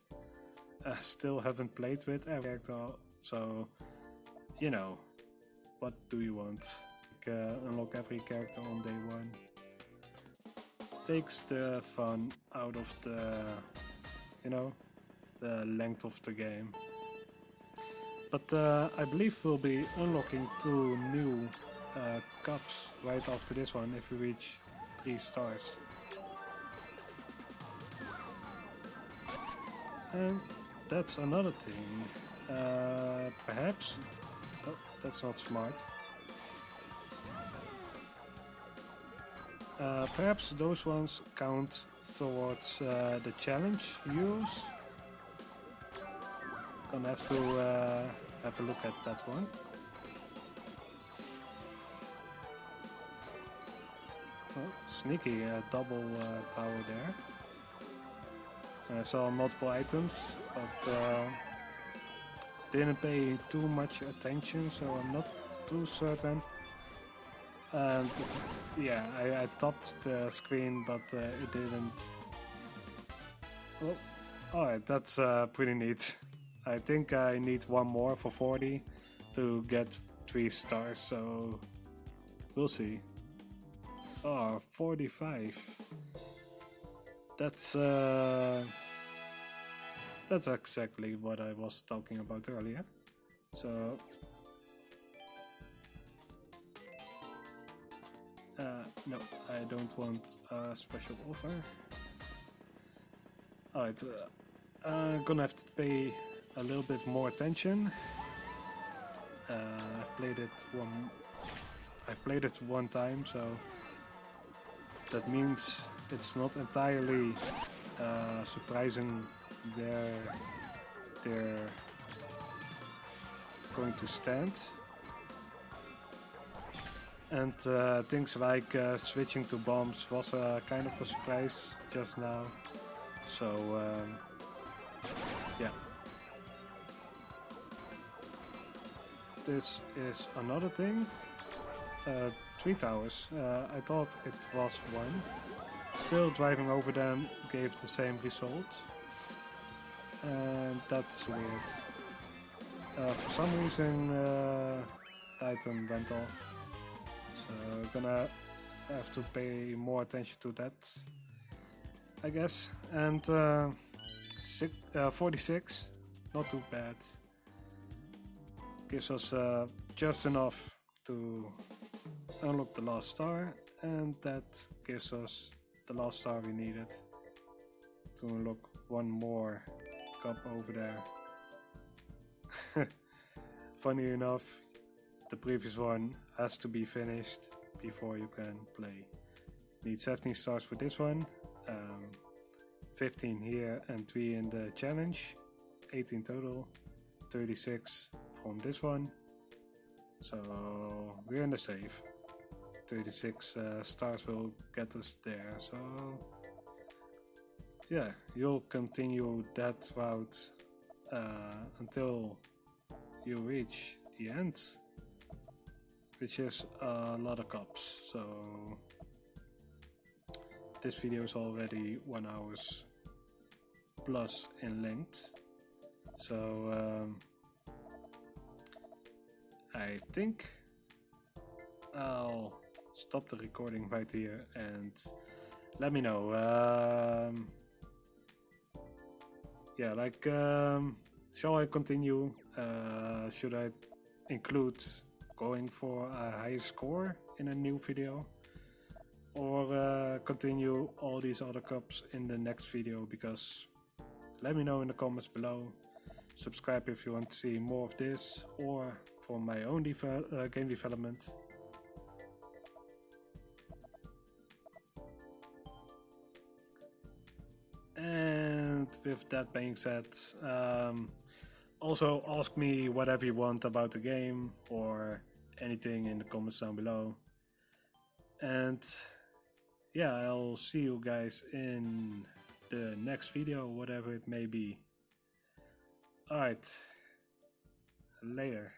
I still haven't played with every character, so you know, what do you want? Like, uh, unlock every character on day one. Takes the fun out of the, you know, the length of the game. But uh, I believe we'll be unlocking two new uh, cups right after this one if we reach 3 stars. And that's another thing. Uh, perhaps... Oh, that's not smart. Uh, perhaps those ones count towards uh, the challenge use. Gonna have to uh, have a look at that one. Sneaky uh, double uh, tower there. I saw multiple items, but uh, didn't pay too much attention, so I'm not too certain. And yeah, I, I the screen, but uh, it didn't. Oh, alright, that's uh, pretty neat. I think I need one more for 40 to get 3 stars, so we'll see. Oh, 45. That's uh, that's exactly what I was talking about earlier. So uh, no, I don't want a special offer. Alright, uh, I'm gonna have to pay a little bit more attention. Uh, I've played it one. I've played it one time, so that means it's not entirely uh, surprising where they're going to stand. And uh, things like uh, switching to bombs was a kind of a surprise just now. So um, yeah. This is another thing. Three towers. Uh, I thought it was one. Still driving over them gave the same result. And that's weird. Uh, for some reason uh, item went off. So gonna have to pay more attention to that. I guess. And uh, six, uh, 46, not too bad. Gives us uh, just enough to unlock the last star and that gives us the last star we needed to unlock one more cup over there. Funny enough, the previous one has to be finished before you can play. Need 17 stars for this one, um, 15 here and 3 in the challenge, 18 total, 36 from this one. So we're in the safe. 36 uh, stars will get us there. So yeah, you'll continue that route uh, until you reach the end, which is a lot of cups. So this video is already one hours plus in length. So um, I think I'll stop the recording right here and let me know. Um, yeah, like, um, shall I continue? Uh, should I include going for a high score in a new video? Or uh, continue all these other cups in the next video? Because let me know in the comments below. Subscribe if you want to see more of this or for my own uh, game development. And with that being said, um, also ask me whatever you want about the game or anything in the comments down below. And yeah, I'll see you guys in the next video, whatever it may be. Alright, later.